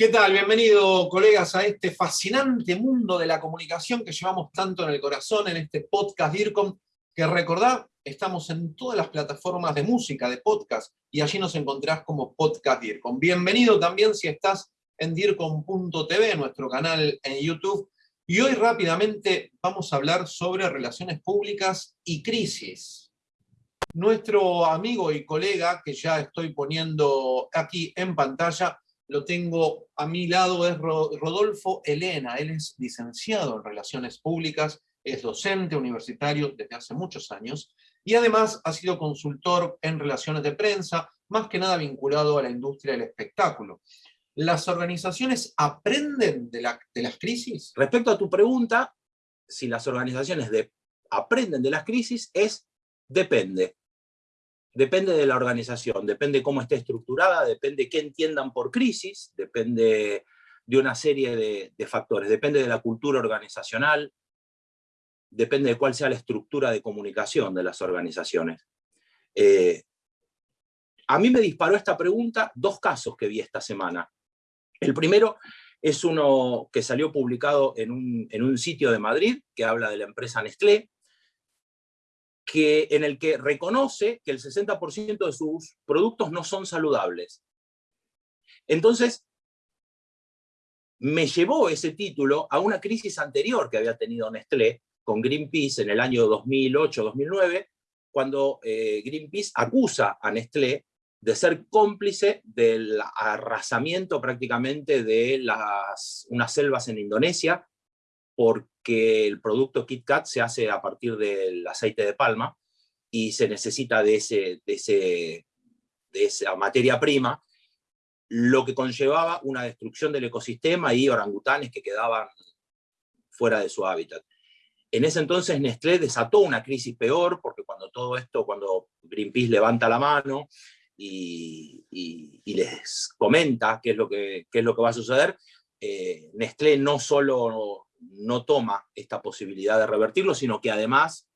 ¿Qué tal? Bienvenido, colegas, a este fascinante mundo de la comunicación que llevamos tanto en el corazón, en este podcast DIRCOM, que recordad, estamos en todas las plataformas de música, de podcast, y allí nos encontrás como Podcast DIRCOM. Bienvenido también si estás en DIRCOM.tv, nuestro canal en YouTube, y hoy rápidamente vamos a hablar sobre relaciones públicas y crisis. Nuestro amigo y colega, que ya estoy poniendo aquí en pantalla, lo tengo a mi lado, es Rodolfo Elena. Él es licenciado en Relaciones Públicas, es docente universitario desde hace muchos años y además ha sido consultor en relaciones de prensa, más que nada vinculado a la industria del espectáculo. ¿Las organizaciones aprenden de, las crisis? Respecto a tu pregunta, si las organizaciones aprenden de las crisis, es depende. Depende de la organización, depende cómo esté estructurada, depende qué entiendan por crisis, depende de una serie de, factores, depende de la cultura organizacional, depende de cuál sea la estructura de comunicación de las organizaciones. Eh, a mí me disparó esta pregunta dos casos que vi esta semana. El primero es uno que salió publicado en un, en un sitio de Madrid, que habla de la empresa Nestlé, que, en el que reconoce que el 60% de sus productos no son saludables. Entonces, me llevó ese título a una crisis anterior que había tenido Nestlé con Greenpeace en el año 2008-2009, cuando eh, Greenpeace acusa a Nestlé de ser cómplice del arrasamiento prácticamente de las, unas selvas en Indonesia, porque el producto KitKat se hace a partir del aceite de palma y se necesita de, ese, de, ese, de esa materia prima, lo que conllevaba una destrucción del ecosistema y orangutanes que quedaban fuera de su hábitat. En ese entonces Nestlé desató una crisis peor, porque cuando todo esto, cuando Greenpeace levanta la mano y, les comenta qué es lo que, qué es lo que va a suceder, eh, Nestlé no solo no toma esta posibilidad de revertirlo, sino que además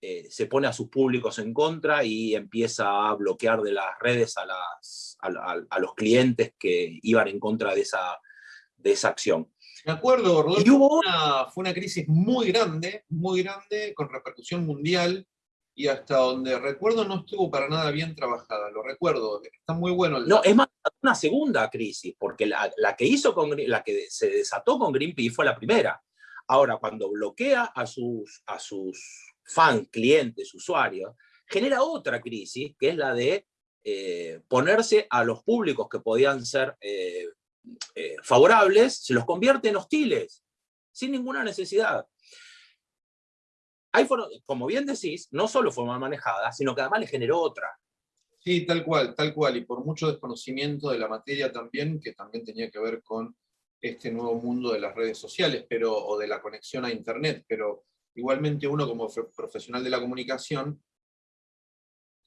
eh, se pone a sus públicos en contra y empieza a bloquear de las redes a, las, a, los clientes que iban en contra de esa, de esa acción. De acuerdo, Rodolfo, fue una crisis muy grande, muy grande, con repercusión mundial, y hasta donde recuerdo no estuvo para nada bien trabajada, lo recuerdo, está muy bueno. no, es más, una segunda crisis, porque la, la, que hizo con, la que se desató con Greenpeace fue la primera. Ahora, cuando bloquea a sus, a sus fans, clientes, usuarios, genera otra crisis, que es la de eh, ponerse a los públicos que podían ser eh, eh, favorables, se los convierte en hostiles, sin ninguna necesidad. Como bien decís, no solo fue mal manejada, sino que además le generó otra. Sí, tal cual, tal cual, y por mucho desconocimiento de la materia también, que también tenía que ver con este nuevo mundo de las redes sociales pero, o de la conexión a Internet, pero igualmente uno como profesional de la comunicación,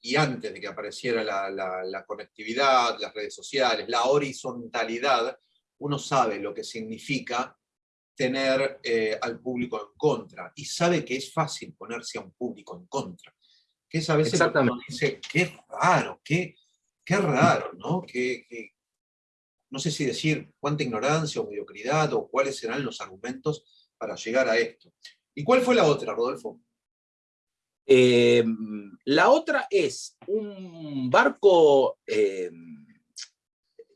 y antes de que apareciera la, conectividad, las redes sociales, la horizontalidad, uno sabe lo que significa tener eh, al público en contra, y sabe que es fácil ponerse a un público en contra. Que es a veces uno dice, qué raro, qué, qué raro, ¿no? No sé si decir cuánta ignorancia o mediocridad o cuáles serán los argumentos para llegar a esto. ¿Y cuál fue la otra, Rodolfo? Eh, la otra es un barco eh,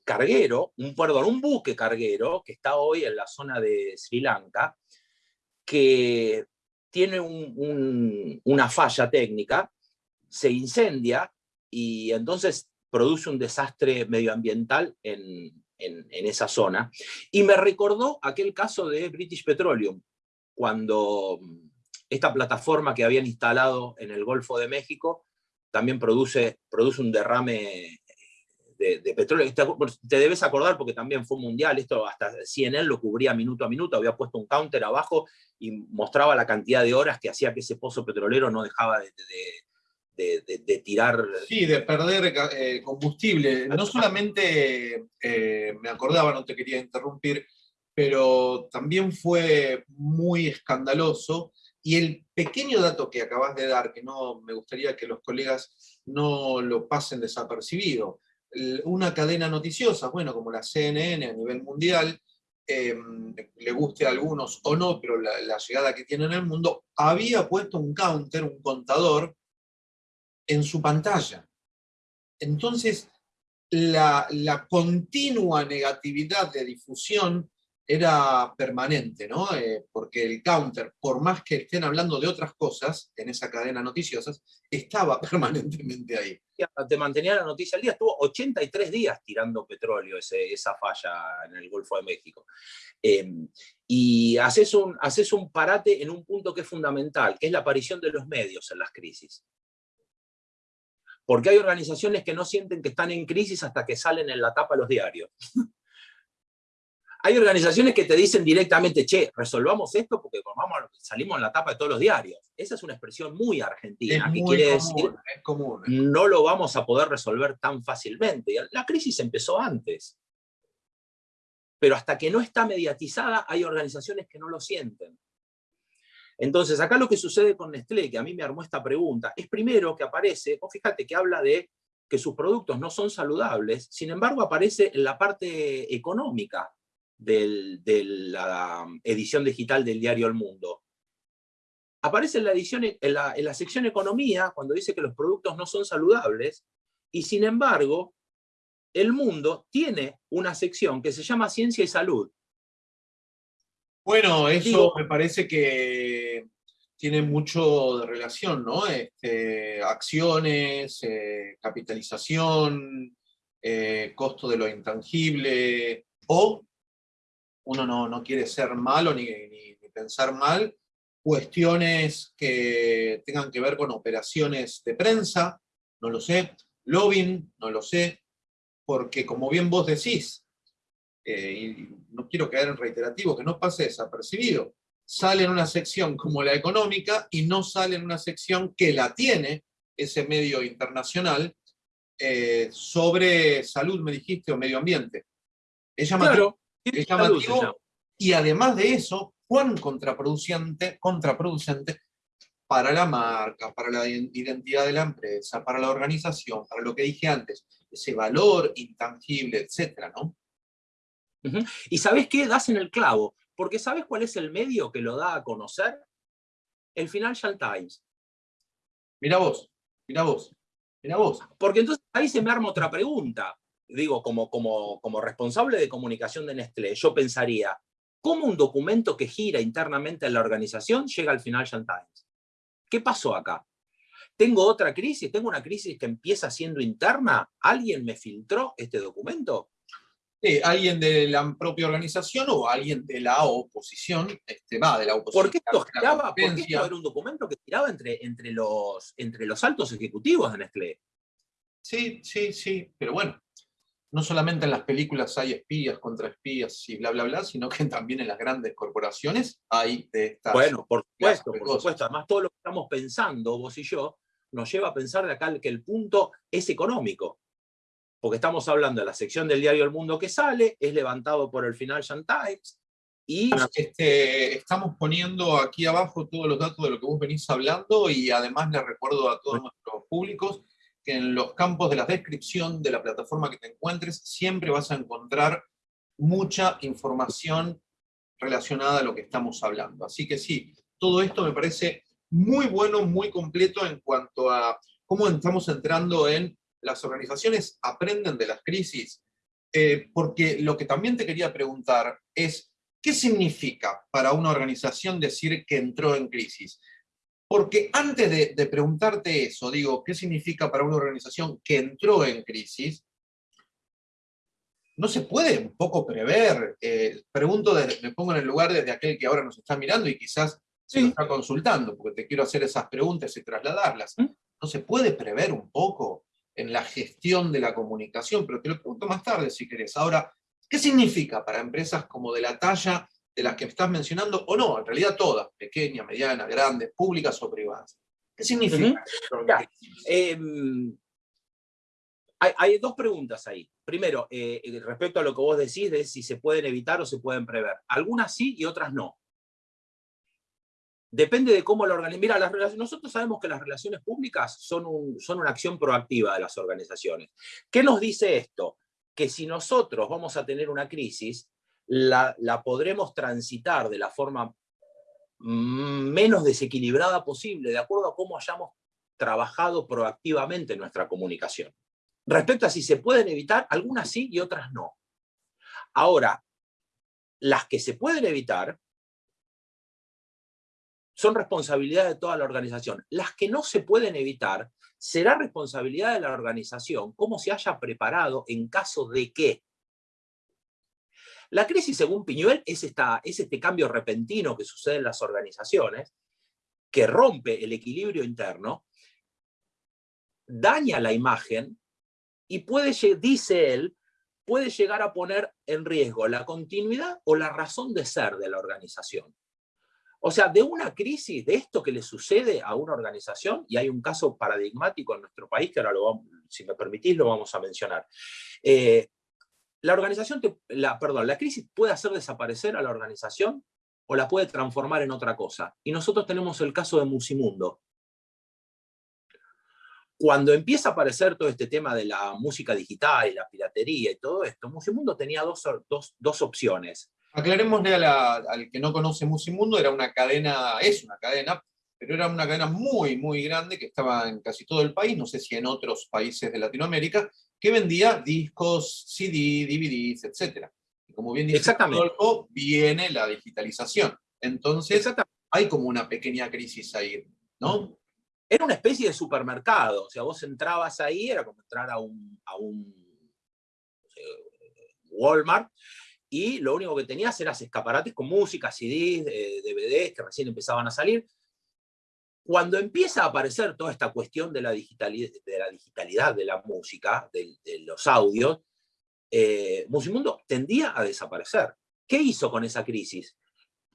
carguero, un, perdón, un buque carguero que está hoy en la zona de Sri Lanka, que tiene una falla técnica, se incendia y entonces produce un desastre medioambiental en, en, esa zona. Y me recordó aquel caso de British Petroleum, cuando mm, esta plataforma que habían instalado en el Golfo de México también produce, produce un derrame de, petróleo. Te, debes acordar porque también fue mundial, esto hasta CNN lo cubría minuto a minuto, había puesto un counter abajo y mostraba la cantidad de horas que hacía que ese pozo petrolero no dejaba de, de, tirar... Sí, de perder eh, combustible. No solamente, eh, me acordaba, no te quería interrumpir, pero también fue muy escandaloso. Y el pequeño dato que acabas de dar, que no me gustaría que los colegas no lo pasen desapercibido, una cadena noticiosa, bueno, como la CNN a nivel mundial, em, le guste a algunos o no, pero la, llegada que tiene en el mundo, había puesto un counter, un contador, en su pantalla. Entonces, la, la continua negatividad de difusión era permanente, ¿no? Eh, porque el counter, por más que estén hablando de otras cosas en esa cadena noticiosas, estaba permanentemente ahí. Te mantenía la noticia al día, estuvo 83 días tirando petróleo esa falla en el Golfo de México. Em, y haces un, haces un parate en un punto que es fundamental, que es la aparición de los medios en las crisis. Porque hay organizaciones que no sienten que están en crisis hasta que salen en la tapa de los diarios. hay organizaciones que te dicen directamente, che, resolvamos esto porque vamos, salimos en la tapa de todos los diarios. Esa es una expresión muy argentina, que quiere decir, no lo vamos a poder resolver tan fácilmente. La crisis empezó antes. Pero hasta que no está mediatizada, hay organizaciones que no lo sienten. Entonces, acá lo que sucede con Nestlé, que a mí me armó esta pregunta, es primero que aparece, vos fíjate que habla de que sus productos no son saludables, sin embargo aparece en la parte económica de la edición digital del diario El Mundo. Aparece la, en la, sección Economía, cuando dice que los productos no son saludables, y sin embargo, El Mundo tiene una sección que se llama Ciencia y Salud. Bueno, eso me parece que tiene mucho de relación, ¿no? Este, acciones, eh, capitalización, eh, costo de lo intangible, o uno no, quiere ser malo ni, pensar mal, cuestiones que tengan que ver con operaciones de prensa, no lo sé, lobbying, no lo sé, porque como bien vos decís, eh, y no quiero caer en reiterativo, que no pase desapercibido, sale en una sección como la económica y no sale en una sección que la tiene ese medio internacional eh, sobre salud, me dijiste, o medio ambiente. Es llamativo, y además de eso, cuán contraproducente, contraproducente para la marca, para la identidad de la empresa, para la organización, para lo que dije antes, ese valor intangible, etcétera, ¿no? Y ¿sabes qué? Das en el clavo, porque ¿sabes cuál es el medio que lo da a conocer? El Financial Times. Mira vos, mira vos, mira vos. Porque entonces ahí se me arma otra pregunta digo, como, como, como responsable de comunicación de Nestlé, yo pensaría, ¿cómo un documento que gira internamente en la organización llega al Financial Times? ¿Qué pasó acá? ¿Tengo otra crisis? ¿Tengo una crisis que empieza siendo interna? ¿Alguien me filtró este documento? Sí, alguien de la propia organización o alguien de la oposición, este, va, de la oposición. ¿Por qué esto giraba? ¿Por qué esto era un documento que giraba entre, entre, los, entre los altos ejecutivos de Nestlé? Sí, sí, sí, pero bueno, no solamente en las películas hay espías contra espías y bla, bla, bla, sino que también en las grandes corporaciones hay de estas... Bueno, por supuesto, por supuesto. Además, todo lo que estamos pensando, vos y yo, nos lleva a pensar de acá que el punto es económico. Porque estamos hablando de la sección del diario El Mundo que sale, es levantado por el Financial Times, y... Este, estamos poniendo aquí abajo todos los datos de lo que vos venís hablando y además les recuerdo a todos nuestros públicos que en los campos de la descripción de la plataforma que te encuentres siempre vas a encontrar mucha información relacionada a lo que estamos hablando. Así que sí, todo esto me parece muy bueno, muy completo en cuanto a cómo estamos entrando en las organizaciones aprenden de las crisis, eh, porque lo que también te quería preguntar es, ¿qué significa para una organización decir que entró en crisis? Porque antes de, preguntarte eso, digo, ¿qué significa para una organización que entró en crisis? No se puede un poco prever, eh, pregunto, me pongo en el lugar de, aquel que ahora nos está mirando y quizás se nos está consultando, porque te quiero hacer esas preguntas y trasladarlas. ¿Mm? No se puede prever un poco en la gestión de la comunicación, pero te lo pregunto más tarde si querés. Ahora, ¿qué significa para empresas como de la talla de las que estás mencionando, o no, en realidad todas, pequeñas, medianas, grandes, públicas o privadas. ¿Qué significa? Em, hay, dos preguntas ahí. Primero, eh, eh, respecto a lo que vos decís de si se pueden evitar o se pueden prever. Algunas sí y otras no. Depende de cómo lo organizan. Mira, las nosotros sabemos que las relaciones públicas son, son una acción proactiva de las organizaciones. ¿Qué nos dice esto? Que si nosotros vamos a tener una crisis, la, la podremos transitar de la forma menos desequilibrada posible, de acuerdo a cómo hayamos trabajado proactivamente nuestra comunicación. Respecto a si se pueden evitar, algunas sí y otras no. Ahora, las que se pueden evitar son responsabilidad de toda la organización. Las que no se pueden evitar será responsabilidad de la organización cómo se haya preparado en caso de que. La crisis, según Piñuel, es, esta, es este cambio repentino que sucede en las organizaciones, que rompe el equilibrio interno, daña la imagen y puede, dice él, puede llegar a poner en riesgo la continuidad o la razón de ser de la organización. O sea, de una crisis, de esto que le sucede a una organización, y hay un caso paradigmático en nuestro país, que ahora, lo si me permitís, lo vamos a mencionar. Eh, la organización, perdón, la crisis puede hacer desaparecer a la organización o la puede transformar en otra cosa. Y nosotros tenemos el caso de Musimundo. Cuando empieza a aparecer todo este tema de la música digital y la piratería y todo esto, Musimundo tenía dos, dos opciones. Aclarémosle al que no conoce Musimundo, era una cadena, es una cadena, pero era una cadena muy, muy grande que estaba en casi todo el país, no sé si en otros países de Latinoamérica, que vendía discos, CD, DVDs, etc. Y como bien dice Rodolfo, viene la digitalización. Entonces, hay como una pequeña crisis ahí, ¿no? Era una especie de supermercado, o sea, vos entrabas ahí, era como entrar a un, a un Walmart, y lo único que tenías eran escaparates con música, CDs, DVDs que recién empezaban a salir. Cuando empieza a aparecer toda esta cuestión de la digitalidad de la, digitalidad de la música, de, los audios, eh, Musimundo tendía a desaparecer. ¿Qué hizo con esa crisis?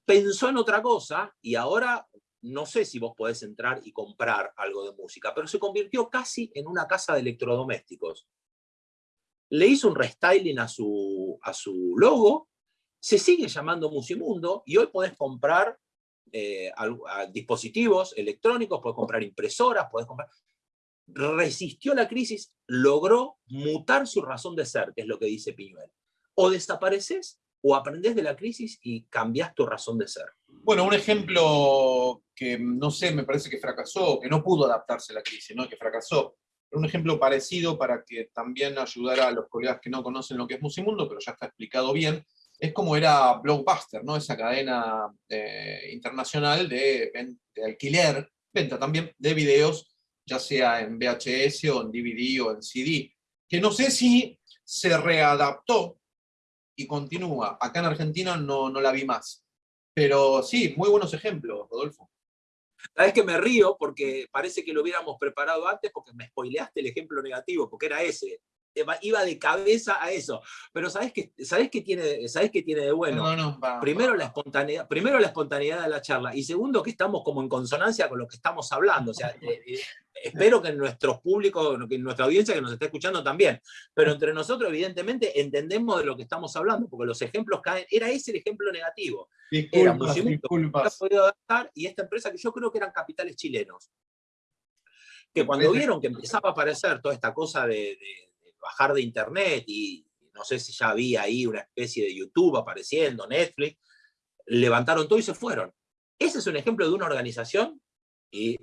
Pensó en otra cosa y ahora no sé si vos podés entrar y comprar algo de música, pero se convirtió casi en una casa de electrodomésticos le hizo un restyling a su, a su logo, se sigue llamando Musimundo y hoy podés comprar eh, dispositivos electrónicos, podés comprar impresoras, podés comprar... Resistió la crisis, logró mutar su razón de ser, que es lo que dice Piñuel. O desapareces o aprendés de la crisis y cambiás tu razón de ser. Bueno, un ejemplo que no sé, me parece que fracasó, que no pudo adaptarse a la crisis, ¿no? que fracasó, un ejemplo parecido para que también ayudara a los colegas que no conocen lo que es Musimundo, pero ya está explicado bien, es como era Blockbuster, ¿no? esa cadena eh, internacional de, alquiler, venta también de videos, ya sea en VHS o en DVD o en CD, que no sé si se readaptó y continúa. Acá en Argentina no, no la vi más. Pero sí, muy buenos ejemplos, Rodolfo. Sabes que me río porque parece que lo hubiéramos preparado antes porque me spoileaste el ejemplo negativo, porque era ese. Iba de cabeza a eso. Pero ¿sabes qué, ¿sabes qué, tiene, ¿sabes qué tiene de bueno? primero, La espontaneidad, primero la espontaneidad de la charla y segundo que estamos como en consonancia con lo que estamos hablando. O sea, eh, eh, espero que en nuestros públicos, que en nuestra audiencia que nos está escuchando también, pero entre nosotros evidentemente entendemos de lo que estamos hablando, porque los ejemplos caen, era ese el ejemplo negativo. Disculpas, disculpas. podido adaptar y esta empresa que yo creo que eran capitales chilenos, que cuando vieron que empezaba a aparecer toda esta cosa de bajar de internet y no sé si ya había ahí una especie de YouTube apareciendo, Netflix, levantaron todo y se fueron. Ese es un ejemplo de una organización, y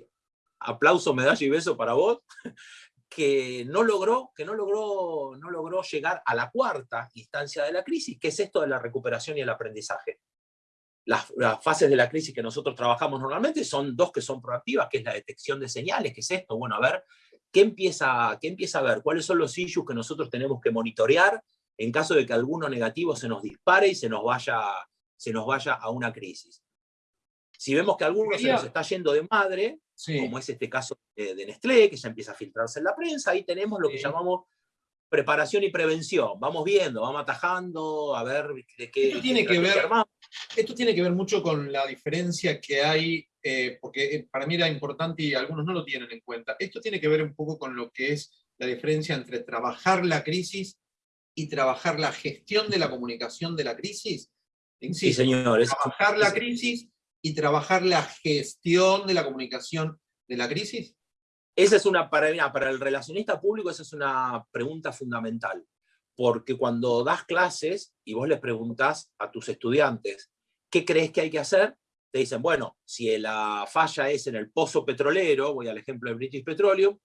aplauso, medalla y beso para vos, que no logró, que no logró, no logró llegar a la cuarta instancia de la crisis, que es esto de la recuperación y el aprendizaje. Las, las, fases de la crisis que nosotros trabajamos normalmente son dos que son proactivas, que es la detección de señales, que es esto, bueno, a ver, ¿qué empieza, qué empieza a ver? ¿Cuáles son los issues que nosotros tenemos que monitorear en caso de que alguno negativo se nos dispare y se nos vaya, se nos vaya a una crisis? Si vemos que alguno se nos está yendo de madre, como es este caso de, Nestlé, que ya empieza a filtrarse en la prensa, ahí tenemos lo que llamamos preparación y prevención. Vamos viendo, vamos atajando, a ver de qué... Esto tiene, que ver, esto tiene que ver mucho con la diferencia que hay eh, porque eh, para mí era importante y algunos no lo tienen en cuenta. Esto tiene que ver un poco con lo que es la diferencia entre trabajar la crisis y trabajar la gestión de la comunicación de la crisis. sí, señores. Trabajar la crisis y trabajar la gestión de la comunicación de la crisis? Esa es una, para, para el relacionista público, esa es una pregunta fundamental, porque cuando das clases y vos les preguntás a tus estudiantes, ¿qué crees que hay que hacer? Te dicen, bueno, si la falla es en el pozo petrolero, voy al ejemplo de British Petroleum,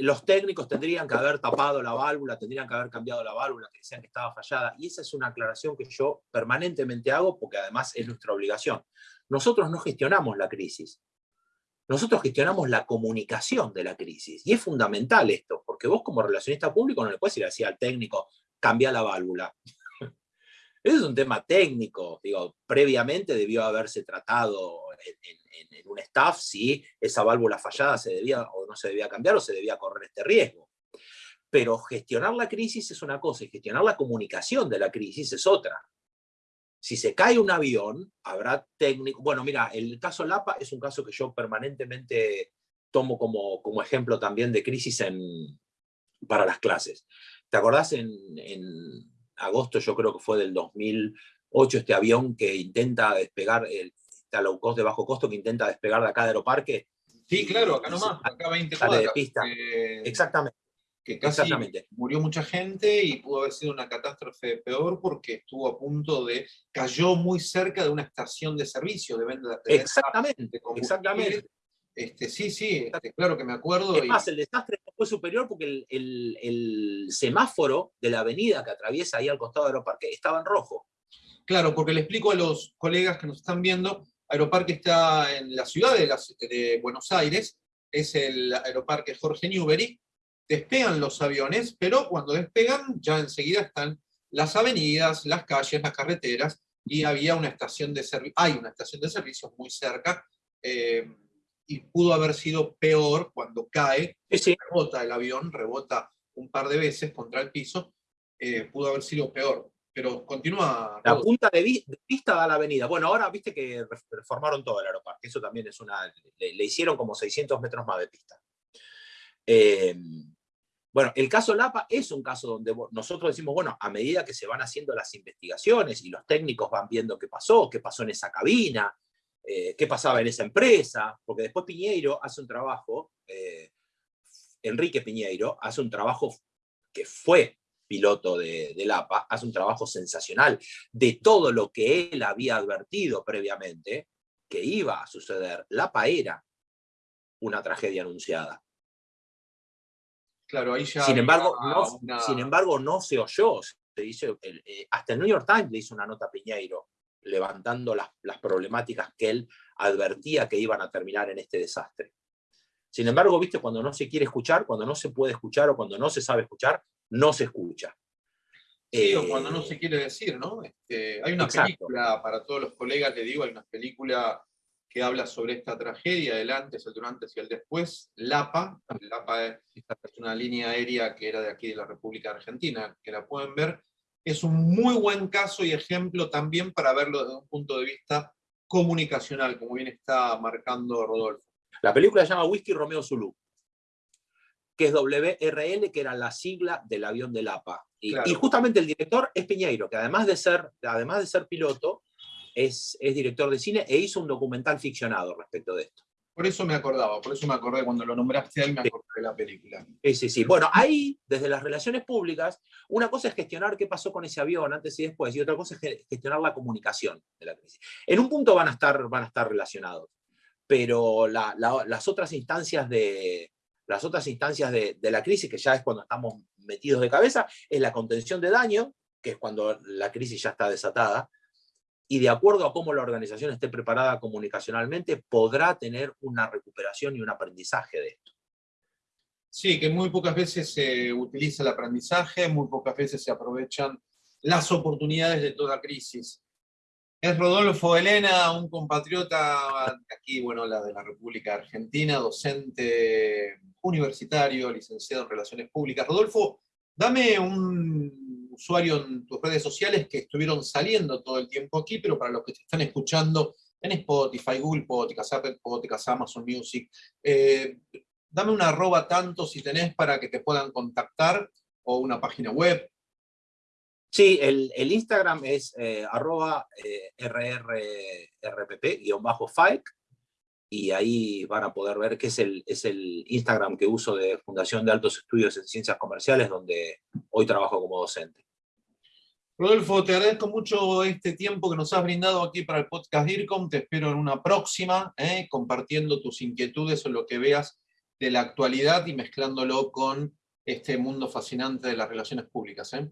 los técnicos tendrían que haber tapado la válvula, tendrían que haber cambiado la válvula, que decían que estaba fallada, y esa es una aclaración que yo permanentemente hago, porque además es nuestra obligación. Nosotros no gestionamos la crisis, nosotros gestionamos la comunicación de la crisis. Y es fundamental esto, porque vos como relacionista público no le puedes ir así al técnico, cambia la válvula. Ese es un tema técnico, digo, previamente debió haberse tratado en, un staff si esa válvula fallada se debía o no se debía cambiar o se debía correr este riesgo. Pero gestionar la crisis es una cosa y gestionar la comunicación de la crisis es otra. Si se cae un avión, habrá técnico. Bueno, mira, el caso Lapa es un caso que yo permanentemente tomo como, como ejemplo también de crisis en, para las clases. ¿Te acordás en, en agosto, yo creo que fue del 2008, este avión que intenta despegar, el este low cost de bajo costo que intenta despegar de acá de Aeroparque? Sí, claro, acá nomás, acá 20 cuadras. de pista. Exactamente que casi murió mucha gente y pudo haber sido una catástrofe peor porque estuvo a punto de, cayó muy cerca de una estación de servicio de venta de Exactamente, exactamente. Este, sí, sí, este, claro que me acuerdo. Es más, el desastre fue superior porque el, semáforo de la avenida que atraviesa ahí al costado de Aeroparque estaba en rojo. Claro, porque le explico a los colegas que nos están viendo, Aeroparque está en la ciudad de, de Buenos Aires, es el Aeroparque Jorge Newbery, despegan los aviones, pero cuando despegan ya enseguida están las avenidas, las calles, las carreteras, y había una estación de servicio, hay una estación de servicios muy cerca, eh, y pudo haber sido peor cuando cae, rebota el avión, rebota un par de veces contra el piso, eh, pudo haber sido peor. Pero continúa. La punta de, vista da la avenida. Bueno, ahora viste que reformaron todo el aeroparque. Eso también es una. Le, le hicieron como 600 metros más de pista. Eh, bueno, el caso Lapa es un caso donde nosotros decimos, bueno, a medida que se van haciendo las investigaciones y los técnicos van viendo qué pasó, qué pasó en esa cabina, eh, qué pasaba en esa empresa, porque después Piñeiro hace un trabajo, eh, Enrique Piñeiro hace un trabajo que fue piloto de, de Lapa, hace un trabajo sensacional de todo lo que él había advertido previamente que iba a suceder. Lapa era una tragedia anunciada sin, embargo, no, sin embargo, no se oyó. Se eh, hasta el New York Times le hizo una nota a Piñeiro levantando las, las problemáticas que él advertía que iban a terminar en este desastre. Sin embargo, viste, cuando no se quiere escuchar, cuando no se puede escuchar o cuando no se sabe escuchar, no se escucha. Sí, o cuando no eh, se quiere decir, ¿no? Este, hay una película, para todos los colegas le digo, hay una película que habla sobre esta tragedia, el antes, el durante y el después, LAPA. LAPA es una línea aérea que era de aquí de la República Argentina, que la pueden ver. Es un muy buen caso y ejemplo también para verlo desde un punto de vista comunicacional, como bien está marcando Rodolfo. La película se llama Whisky Romeo Zulu, que es WRL, que era la sigla del avión de Lapa. Y, y justamente el director es Piñeiro, que además de ser, además de ser piloto, es, director de cine e hizo un documental ficcionado respecto de esto. Por eso me acordaba, por eso me acordé cuando lo nombraste ahí, me acordé de la película. Sí, sí, sí. Bueno, ahí, desde las relaciones públicas, una cosa es gestionar qué pasó con ese avión antes y después, y otra cosa es gestionar la comunicación de la crisis. En un punto van a estar, van a estar relacionados, pero las otras instancias de, las otras instancias de, de, la crisis, que ya es cuando estamos metidos de cabeza, es la contención de daño, que es cuando la crisis ya está desatada, y de acuerdo a cómo la organización esté preparada comunicacionalmente, podrá tener una recuperación y un aprendizaje de esto. Sí, que muy pocas veces se utiliza el aprendizaje, muy pocas veces se aprovechan las oportunidades de toda crisis. Es Rodolfo Elena, un compatriota aquí, bueno, la de la República Argentina, docente universitario, licenciado en Relaciones Públicas. Rodolfo, dame un usuario en tus redes sociales que estuvieron saliendo todo el tiempo aquí, pero para los que te están escuchando en Spotify, Google Podcast, Apple Podcast, Amazon Music, eh, dame una arroba tanto si tenés para que te puedan contactar, o una página web. Sí, el, Instagram es eh, arroba eh, rrrpp-falk y ahí van a poder ver que es el, es el Instagram que uso de Fundación de Altos Estudios en Ciencias Comerciales, donde hoy trabajo como docente. Rodolfo, te agradezco mucho este tiempo que nos has brindado aquí para el podcast DIRCOM. Te espero en una próxima, ¿eh? compartiendo tus inquietudes o lo que veas de la actualidad y mezclándolo con este mundo fascinante de las relaciones públicas. ¿eh?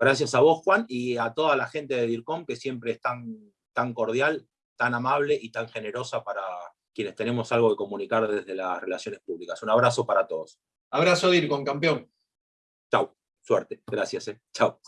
Gracias a vos, Juan, y a toda la gente de DIRCOM, que siempre es tan, tan cordial, tan amable y tan generosa para quienes tenemos algo que comunicar desde las relaciones públicas. Un abrazo para todos. Abrazo DIRCOM, campeón. Chau, suerte. Gracias. Eh. Chau.